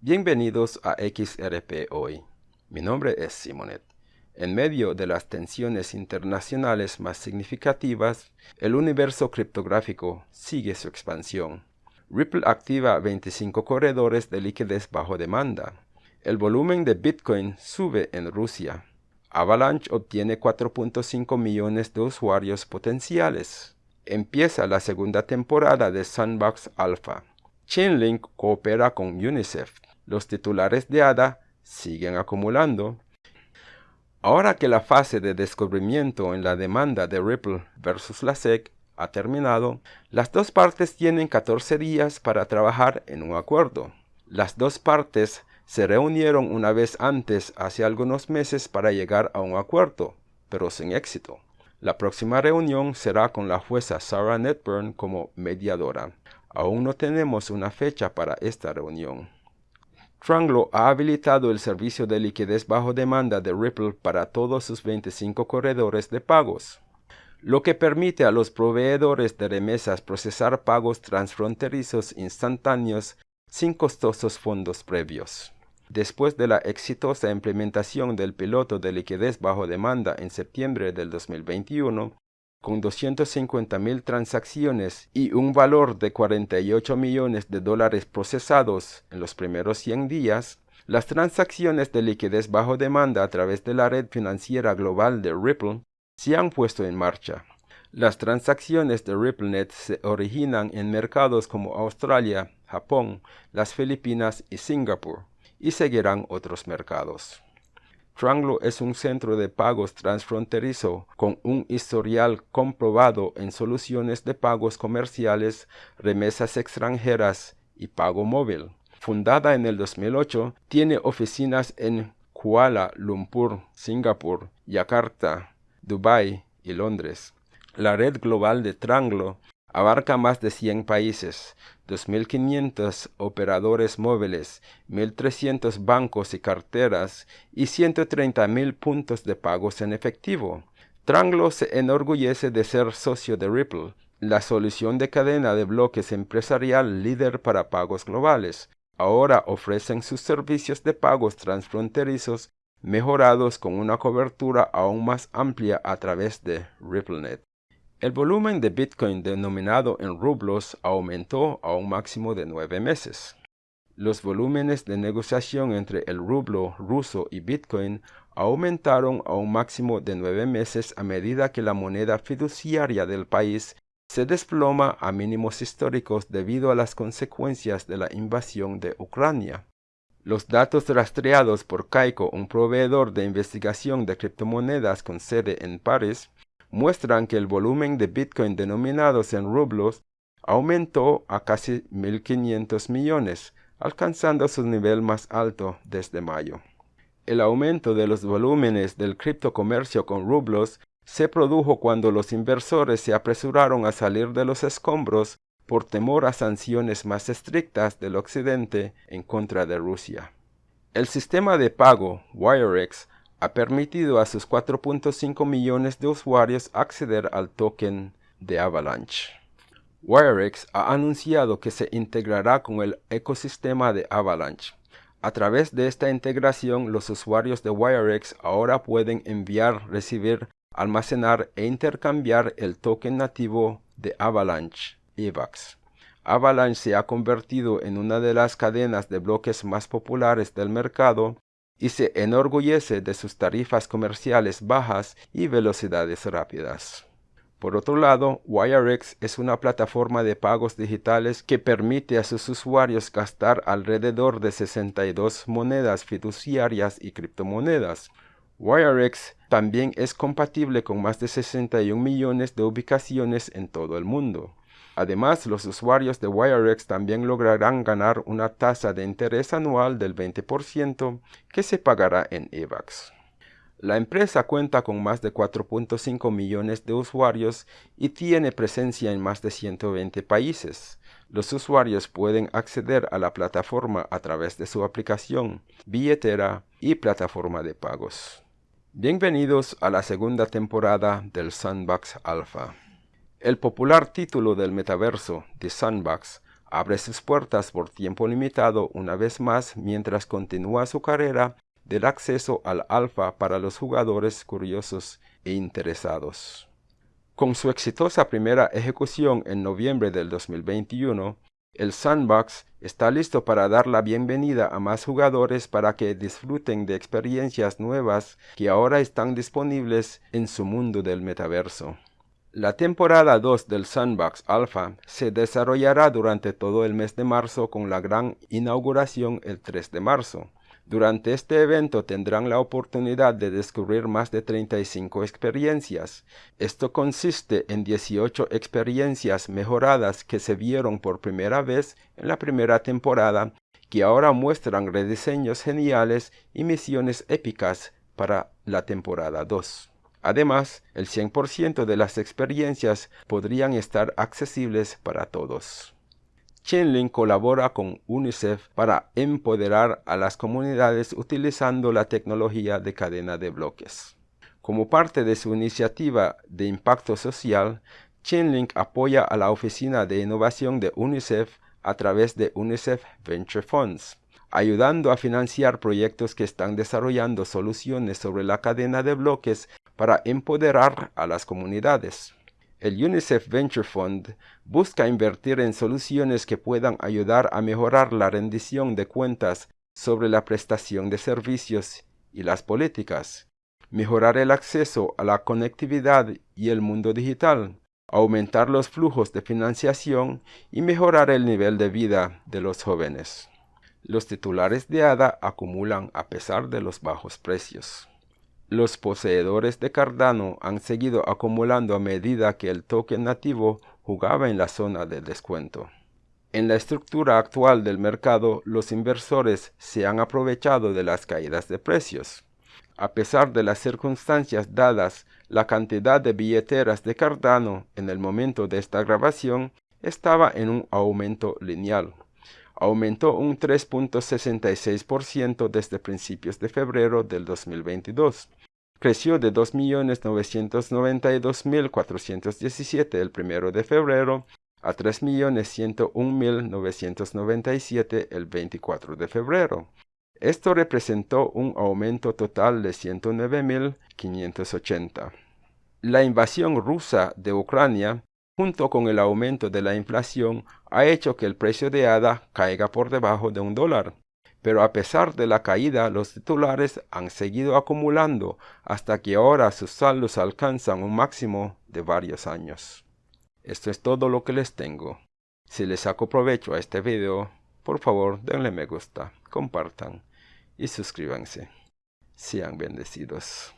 Bienvenidos a XRP Hoy. Mi nombre es Simonet. En medio de las tensiones internacionales más significativas, el universo criptográfico sigue su expansión. Ripple activa 25 corredores de liquidez bajo demanda. El volumen de Bitcoin sube en Rusia. Avalanche obtiene 4.5 millones de usuarios potenciales. Empieza la segunda temporada de Sandbox Alpha. Chainlink coopera con UNICEF los titulares de ADA siguen acumulando. Ahora que la fase de descubrimiento en la demanda de Ripple versus la SEC ha terminado, las dos partes tienen 14 días para trabajar en un acuerdo. Las dos partes se reunieron una vez antes hace algunos meses para llegar a un acuerdo, pero sin éxito. La próxima reunión será con la jueza Sarah Netburn como mediadora. Aún no tenemos una fecha para esta reunión. Tranglo ha habilitado el servicio de liquidez bajo demanda de Ripple para todos sus 25 corredores de pagos, lo que permite a los proveedores de remesas procesar pagos transfronterizos instantáneos sin costosos fondos previos. Después de la exitosa implementación del piloto de liquidez bajo demanda en septiembre del 2021, con 250 mil transacciones y un valor de 48 millones de dólares procesados en los primeros 100 días, las transacciones de liquidez bajo demanda a través de la red financiera global de Ripple se han puesto en marcha. Las transacciones de RippleNet se originan en mercados como Australia, Japón, las Filipinas y Singapur, y seguirán otros mercados. Tranglo es un centro de pagos transfronterizo con un historial comprobado en soluciones de pagos comerciales, remesas extranjeras y pago móvil. Fundada en el 2008, tiene oficinas en Kuala Lumpur, Singapur, Yakarta, Dubái y Londres. La red global de Tranglo abarca más de 100 países, 2.500 operadores móviles, 1.300 bancos y carteras y 130.000 puntos de pagos en efectivo. Tranglo se enorgullece de ser socio de Ripple, la solución de cadena de bloques empresarial líder para pagos globales. Ahora ofrecen sus servicios de pagos transfronterizos mejorados con una cobertura aún más amplia a través de RippleNet. El volumen de Bitcoin denominado en rublos aumentó a un máximo de nueve meses. Los volúmenes de negociación entre el rublo ruso y Bitcoin aumentaron a un máximo de nueve meses a medida que la moneda fiduciaria del país se desploma a mínimos históricos debido a las consecuencias de la invasión de Ucrania. Los datos rastreados por Kaiko, un proveedor de investigación de criptomonedas con sede en París, muestran que el volumen de Bitcoin denominados en rublos aumentó a casi 1.500 millones, alcanzando su nivel más alto desde mayo. El aumento de los volúmenes del criptocomercio con rublos se produjo cuando los inversores se apresuraron a salir de los escombros por temor a sanciones más estrictas del occidente en contra de Rusia. El sistema de pago WireX ha permitido a sus 4.5 millones de usuarios acceder al token de Avalanche. WireX ha anunciado que se integrará con el ecosistema de Avalanche. A través de esta integración, los usuarios de WireX ahora pueden enviar, recibir, almacenar e intercambiar el token nativo de Avalanche, EVAX. Avalanche se ha convertido en una de las cadenas de bloques más populares del mercado y se enorgullece de sus tarifas comerciales bajas y velocidades rápidas. Por otro lado, WireX es una plataforma de pagos digitales que permite a sus usuarios gastar alrededor de 62 monedas fiduciarias y criptomonedas. WireX también es compatible con más de 61 millones de ubicaciones en todo el mundo. Además, los usuarios de WireX también lograrán ganar una tasa de interés anual del 20% que se pagará en EVAX. La empresa cuenta con más de 4.5 millones de usuarios y tiene presencia en más de 120 países. Los usuarios pueden acceder a la plataforma a través de su aplicación, billetera y plataforma de pagos. Bienvenidos a la segunda temporada del Sandbox Alpha. El popular título del metaverso, The Sandbox, abre sus puertas por tiempo limitado una vez más mientras continúa su carrera del acceso al alfa para los jugadores curiosos e interesados. Con su exitosa primera ejecución en noviembre del 2021, el Sandbox está listo para dar la bienvenida a más jugadores para que disfruten de experiencias nuevas que ahora están disponibles en su mundo del metaverso. La temporada 2 del Sandbox Alpha se desarrollará durante todo el mes de marzo con la gran inauguración el 3 de marzo. Durante este evento tendrán la oportunidad de descubrir más de 35 experiencias. Esto consiste en 18 experiencias mejoradas que se vieron por primera vez en la primera temporada, que ahora muestran rediseños geniales y misiones épicas para la temporada 2. Además, el 100% de las experiencias podrían estar accesibles para todos. Chainlink colabora con UNICEF para empoderar a las comunidades utilizando la tecnología de cadena de bloques. Como parte de su iniciativa de impacto social, Chainlink apoya a la Oficina de Innovación de UNICEF a través de UNICEF Venture Funds, ayudando a financiar proyectos que están desarrollando soluciones sobre la cadena de bloques para empoderar a las comunidades. El UNICEF Venture Fund busca invertir en soluciones que puedan ayudar a mejorar la rendición de cuentas sobre la prestación de servicios y las políticas, mejorar el acceso a la conectividad y el mundo digital, aumentar los flujos de financiación y mejorar el nivel de vida de los jóvenes. Los titulares de ADA acumulan a pesar de los bajos precios. Los poseedores de Cardano han seguido acumulando a medida que el token nativo jugaba en la zona de descuento. En la estructura actual del mercado, los inversores se han aprovechado de las caídas de precios. A pesar de las circunstancias dadas, la cantidad de billeteras de Cardano en el momento de esta grabación estaba en un aumento lineal. Aumentó un 3.66% desde principios de febrero del 2022 creció de 2.992.417 el 1 de febrero a 3.101.997 el 24 de febrero. Esto representó un aumento total de 109.580. La invasión rusa de Ucrania, junto con el aumento de la inflación, ha hecho que el precio de ADA caiga por debajo de un dólar pero a pesar de la caída los titulares han seguido acumulando hasta que ahora sus saldos alcanzan un máximo de varios años. Esto es todo lo que les tengo. Si les saco provecho a este video, por favor denle me gusta, compartan y suscríbanse. Sean bendecidos.